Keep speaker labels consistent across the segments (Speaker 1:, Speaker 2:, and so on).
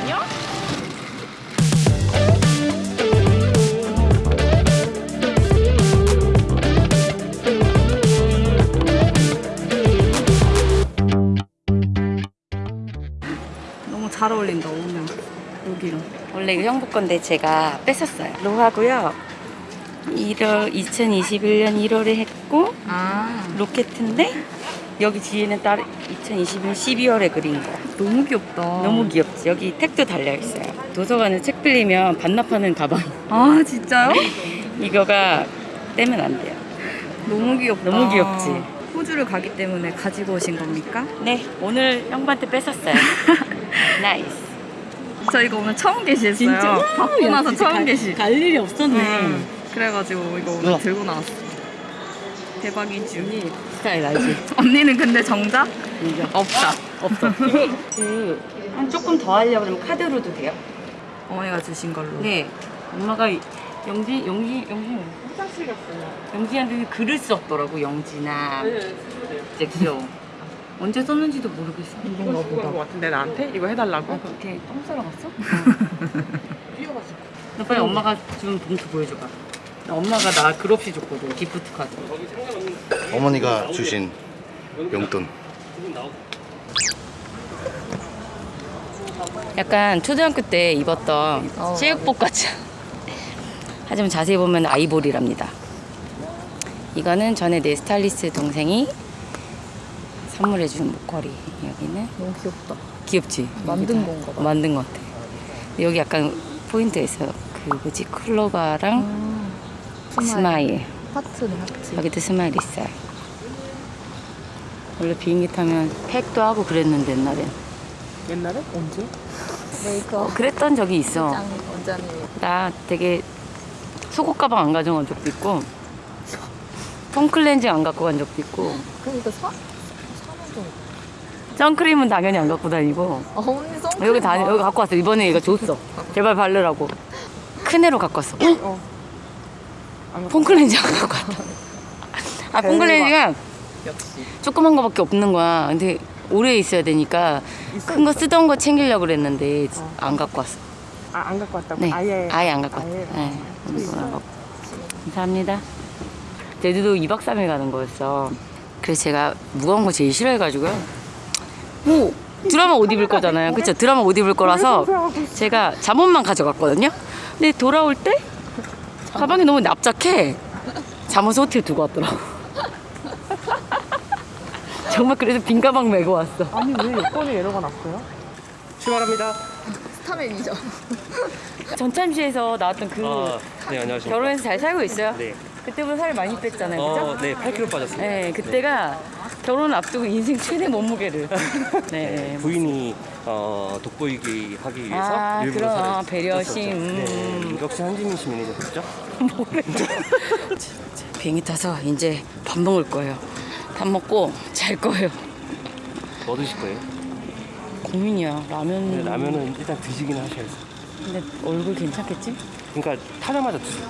Speaker 1: 안녕? 너무 잘 어울린다 오면 여기랑
Speaker 2: 원래 이거 형부 건데 제가 뺐었어요. 로하고요. 1월 2021년 1월에 했고
Speaker 1: 아
Speaker 2: 로켓인데 여기 뒤에는 따로 2021년 12월에 그린 거.
Speaker 1: 너무 귀엽다
Speaker 2: 너무 귀엽지? 여기 tag도 달려 있어요. 도서관에 책 빌리면 반납하는 가방.
Speaker 1: 아 진짜요?
Speaker 2: 이거가 떼면 안 돼요.
Speaker 1: 너무 귀엽다
Speaker 2: 너무 귀엽지?
Speaker 1: 호주를 가기 때문에 가지고 오신 겁니까?
Speaker 2: 네, 오늘 형부한테 뺐었어요. nice.
Speaker 1: 저 이거 오늘 처음 개시했어요 받고 나서 처음 개시
Speaker 2: 갈 일이 없었네.
Speaker 1: 음, 그래가지고 이거 오늘. 들고 나왔어 대박이지
Speaker 2: 스타일 알지?
Speaker 1: 언니는 근데 정작
Speaker 2: 인정.
Speaker 1: 없다
Speaker 2: 없어. 그 한 조금 더 하려고 그러면 카드로도 돼요?
Speaker 1: 어머니가 주신 걸로
Speaker 2: 네. 엄마가 영지 영지 영지 화장실 갔어요. 영지한테 글을 썼더라고 영지나. 진짜 귀여워. 언제 썼는지도 모르겠어.
Speaker 3: 이건가 보다. 것 같은데 나한테 이거 해달라고?
Speaker 2: 아, 그렇게 똥 싸러 갔어? 너 빨리 엄마가 준 봉투 보여줘봐. 나 엄마가 나 글 없이 줬거든. 기프트 카드.
Speaker 4: 어머니가 주신 용돈
Speaker 2: 약간 초등학교 때 입었던
Speaker 1: 어.
Speaker 2: 체육복 같이. 하지만 자세히 보면 아이보리랍니다. 이거는 전에 내 스타일리스트 동생이 선물해준 목걸이. 여기는
Speaker 1: 너무 귀엽다
Speaker 2: 귀엽지?
Speaker 1: 만든 건가 봐.
Speaker 2: 만든 것 같아. 여기 약간 있어요. 그 뭐지? 클로버랑 smile.
Speaker 1: 하트네 하트
Speaker 2: 여기도 smile 있어요. 원래 비행기 타면 팩도 하고 그랬는데 옛날엔.
Speaker 3: 옛날에? 언제?
Speaker 1: 메이크업
Speaker 2: 어, 그랬던 적이 있어.
Speaker 1: 짱 원장님
Speaker 2: 나 되게 속옷 가방 안 가져간 적도 있고 foam cleansing 안 갖고 간 적도 있고
Speaker 1: 사? 사는 좀
Speaker 2: 선크림은 당연히 안 갖고 다니고
Speaker 1: 어, 언니 선크림
Speaker 2: 여기 다
Speaker 1: 봐.
Speaker 2: 여기 갖고 왔어 이번에 얘가 줬어 제발 바르라고 큰 애로 갖고 왔어
Speaker 3: 어. 안
Speaker 2: 폼클렌징 안 갖고 왔다 아 폼클렌징은
Speaker 3: 역시.
Speaker 2: 조그만 거밖에 없는 거야. 근데 오래 있어야 되니까 큰 거 쓰던 거 챙기려고 그랬는데 안 갖고 왔어.
Speaker 3: 아, 안 갖고 왔다고?
Speaker 2: 네.
Speaker 3: 아예.
Speaker 2: 아예 안 갖고 왔어. 네. 감사합니다. 제주도 2박 3일 가는 거였어. 그래서 제가 무거운 거 제일 싫어해가지고요. 뭐 드라마 옷 입을 거잖아요. 그쵸? 드라마 옷 입을 거라서 제가 잠옷만 가져갔거든요. 근데 돌아올 때 가방이 너무 납작해 잠옷 호텔 두고 왔더라고 정말 그래서 빈 가방 메고 왔어
Speaker 3: 아니, 왜 여권에 에러가 났어요? 출발합니다.
Speaker 1: 스타맨이죠
Speaker 2: 전참시에서 나왔던 그
Speaker 5: 아, 네, 안녕하십니까.
Speaker 2: 결혼해서 잘 살고 있어요
Speaker 5: 네.
Speaker 2: 그때보다 살이 많이 뺐잖아요 그죠?
Speaker 5: 어, 네, 8kg 빠졌습니다.
Speaker 2: 네, 그때가 결혼 앞두고 인생 최대 몸무게를. 네.
Speaker 5: 부인이 어, 돋보이기 하기 위해서
Speaker 2: 아,
Speaker 5: 일부러
Speaker 2: 그럼,
Speaker 5: 살을
Speaker 2: 배려심,
Speaker 5: 쪘었죠.
Speaker 2: 음.
Speaker 5: 네, 역시 한지민 씨 매니저셨죠?
Speaker 2: 비행기 타서 이제 밥 먹을 거예요. 밥 먹고 잘 거예요.
Speaker 5: 뭐 드실 거예요?
Speaker 2: 고민이야. 라면.
Speaker 5: 네, 라면은 일단 드시긴 하셔야죠.
Speaker 2: 근데 얼굴 괜찮겠지?
Speaker 5: 그러니까 타자마자 드세요.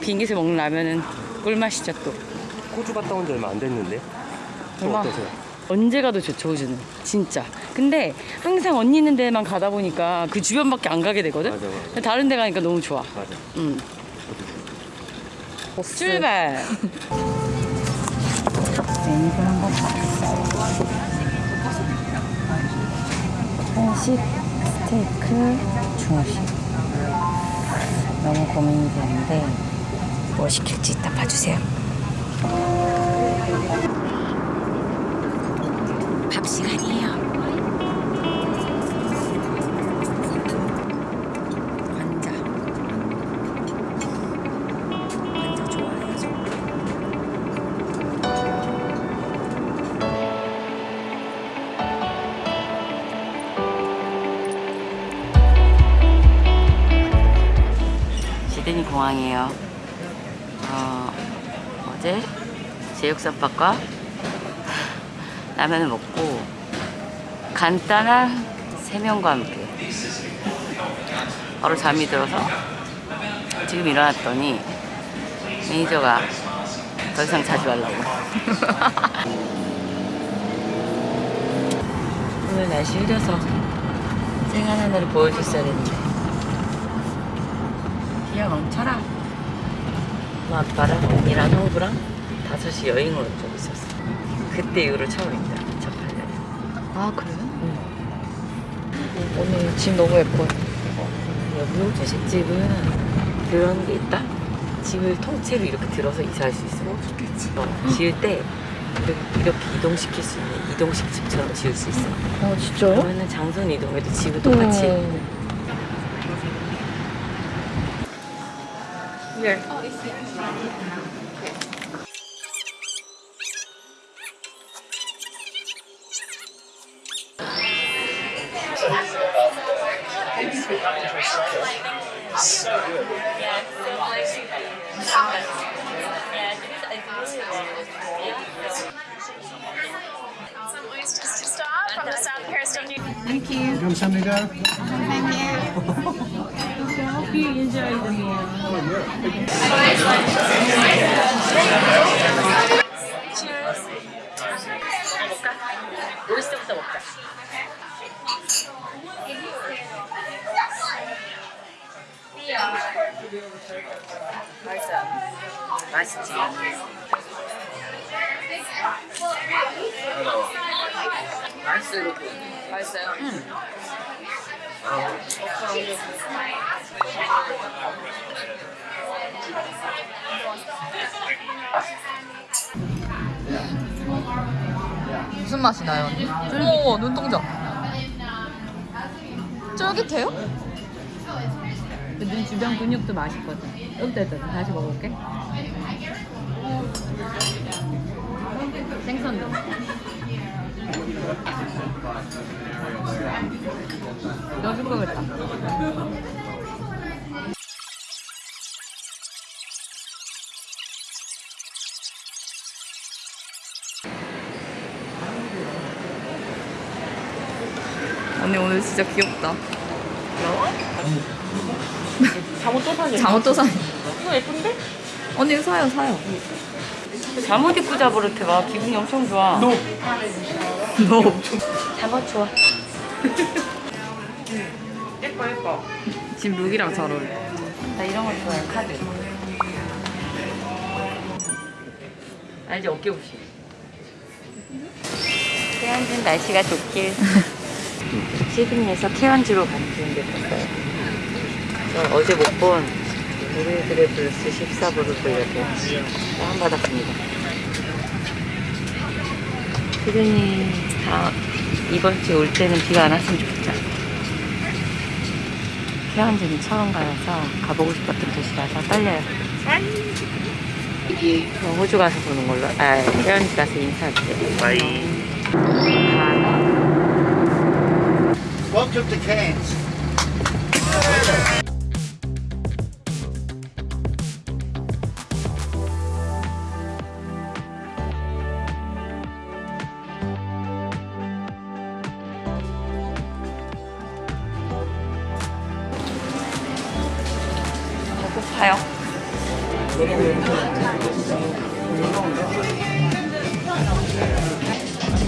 Speaker 2: 비행기에서 먹는 라면은 꿀맛이죠 또.
Speaker 5: 호주 갔다 온 지 얼마 안 됐는데. 어떠세요?
Speaker 2: 언제 가도 좋죠, 호주는. 진짜. 근데 항상 언니 있는 데만 가다 보니까 그 주변밖에 안 가게 되거든?
Speaker 5: 맞아, 맞아.
Speaker 2: 근데 다른 데 가니까 너무 좋아.
Speaker 5: 맞아.
Speaker 2: 응. 출발. 메뉴를 한번 봐주세요. 한식, 스테이크, 중식. 너무 고민이 되는데 뭐 시킬지 이따 봐주세요. 밥 시간이에요. 시드니 공항이에요. 어, 어제 제육덮밥과 라면을 먹고 간단한 세면과 함께 바로 잠이 들어서 지금 일어났더니 매니저가 더 이상 자지 말라고. 오늘 날씨 흐려서 생한 하늘을 보여줬어야 했는데. 비가 멈춰라. 엄마 아빠랑 언니랑 형부랑 다섯이 여행을 온 적이 있었어 그때 이후로 처음입니다 저 8년에
Speaker 1: 아 그래요? 오늘 집 너무 예뻐요.
Speaker 2: 여기 호주식집은 그런 게 있다? 집을 통째로 이렇게 들어서 이사할 수 있어. 어, 지을 때 이렇게, 이렇게 이동시킬 수 있는 이동식 집처럼 지을 수 있어.
Speaker 1: 어 진짜요?
Speaker 2: 그러면은 장소는 이동해도 집은 똑같이.
Speaker 1: 음.
Speaker 6: Some oysters to start from the South Coast of New
Speaker 4: 감사합니다.
Speaker 2: 오이스터부터 먹자 맛있어요 맛있지 맛있어요 맛있어요? 응
Speaker 1: 무슨 맛이 나요? 어머 눈동자. 쫄깃해요?
Speaker 2: 눈 주변 근육도 맛있거든 여기다 다시 먹어볼게 생선도 넣어줄 거겠다
Speaker 1: 언니 오늘 진짜 귀엽다.
Speaker 3: 잠옷 또 사니?
Speaker 1: 잠옷 또 사.
Speaker 3: 이거 예쁜데?
Speaker 1: 언니 사요 사요.
Speaker 2: 잠옷 입고 자버릇해 봐 기분이 엄청 좋아.
Speaker 3: 너.
Speaker 1: 너
Speaker 2: 잠옷 좋아.
Speaker 3: 예뻐 예뻐.
Speaker 1: 지금 룩이랑 잘 어울려.
Speaker 2: 나 이런 거 좋아해 카드. 알지 어깨부시. 태안진 날씨가 좋길. 시드니에서 케언즈로 가는 비행기 탔어요? 저 어제 못본 우리들의 블루스 14부를 보려고 다운 받았습니다. 시드니 다 이번 주에 올 때는 비가 안 왔으면 좋겠다. 케언즈는 처음 가서 가보고 싶었던 도시라서 떨려요. 저 호주 가서 보는 걸로. 아 케언즈 가서 인사할게 바이
Speaker 4: Welcome to Cairns.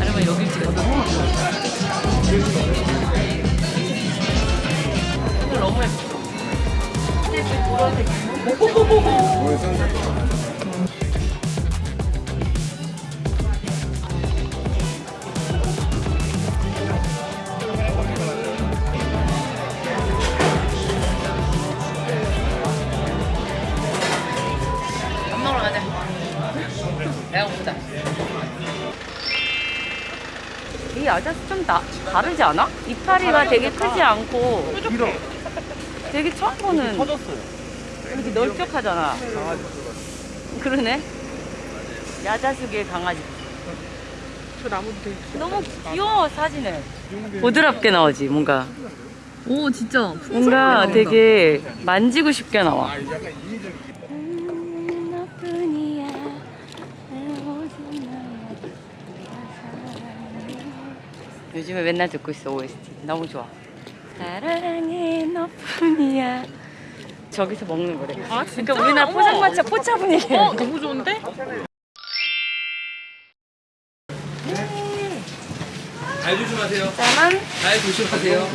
Speaker 2: 아니면 여기 찍어 너무 예뻐 밥 좀 나, 다르지 않아? 이파리가 되게 크지 않고 되게 처음 보는
Speaker 5: 터졌어요.
Speaker 2: 이렇게 널쩍하잖아. 그러네. 야자수의 강아지.
Speaker 3: 저 나무도 되게
Speaker 2: 너무 귀여워 사진에. 보드랍게 나오지 뭔가.
Speaker 1: 오 진짜.
Speaker 2: 뭔가 되게 만지고 싶게 나와 요즘에 맨날 듣고 있어 OST 너무 좋아 사랑해 너뿐이야 저기서 먹는 거래
Speaker 3: 아, 진짜?
Speaker 2: 그러니까 우리나라
Speaker 3: 어머.
Speaker 2: 포장마차 포차 분위기
Speaker 3: 어 너무 좋은데?
Speaker 7: 발 조심하세요.
Speaker 2: 짜란.
Speaker 7: 발 조심하세요.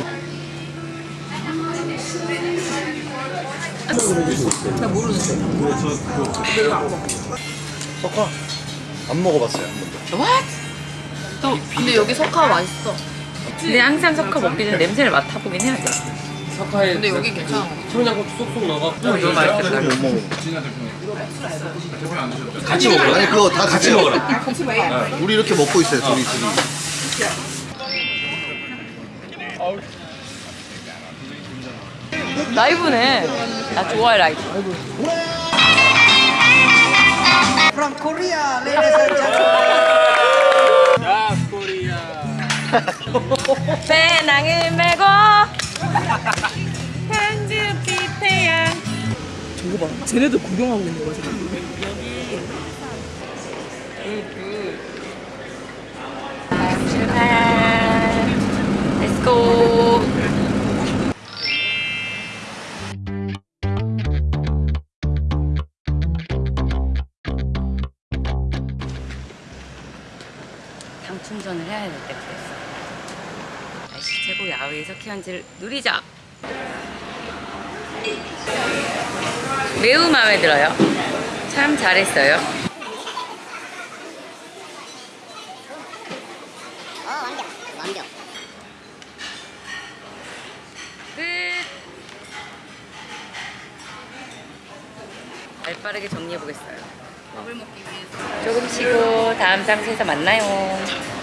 Speaker 4: 석화 안 먹어봤어요 한 번도.
Speaker 2: What?
Speaker 1: 근데 여기 석화 맛있어.
Speaker 2: 근데 항상 석화 먹기 전에 냄새를 맡아보긴 해야 돼.
Speaker 7: 석화에
Speaker 1: 근데 여기 괜찮아.
Speaker 7: 청양고추 쏙쏙 넣어갖고
Speaker 2: 어, 너무 맛있겠다.
Speaker 4: 못 먹어.
Speaker 7: 같이 먹어라.
Speaker 4: 아니 그거 다 같이 먹어.
Speaker 7: 먹어라.
Speaker 4: 우리 이렇게 먹고 있어요 둘이 둘이.
Speaker 2: 라이브네. 나 좋아해 라이브.
Speaker 8: From Korea, ladies and gentlemen.
Speaker 2: 배낭을 메고 편지 태양.
Speaker 3: 저거 봐. 쟤네들 구경하고 있는 거야, 지금.
Speaker 2: 출발. 키한지를 누리자. 매우 마음에 들어요. 참 잘했어요. 끝. 발빠르게 정리해 보겠어요.
Speaker 1: 밥을 먹기 위해서.
Speaker 2: 조금 쉬고 다음 장소에서 만나요.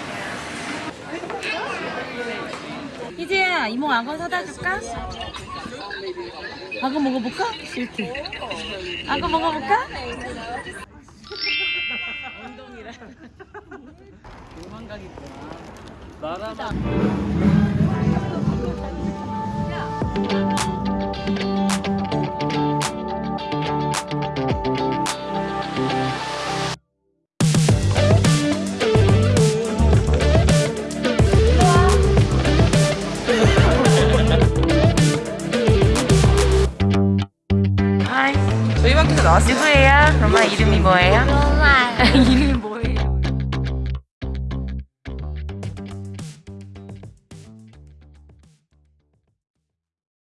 Speaker 2: 희재야, 이모 악어 사다 줄까? 악어 먹어볼까? 싫대. 악어 먹어볼까? 하이.
Speaker 3: 저희 마켓에 나 왔어요.
Speaker 2: 누구예요? 엄마 이름이 뭐예요? 이름이 뭐예요?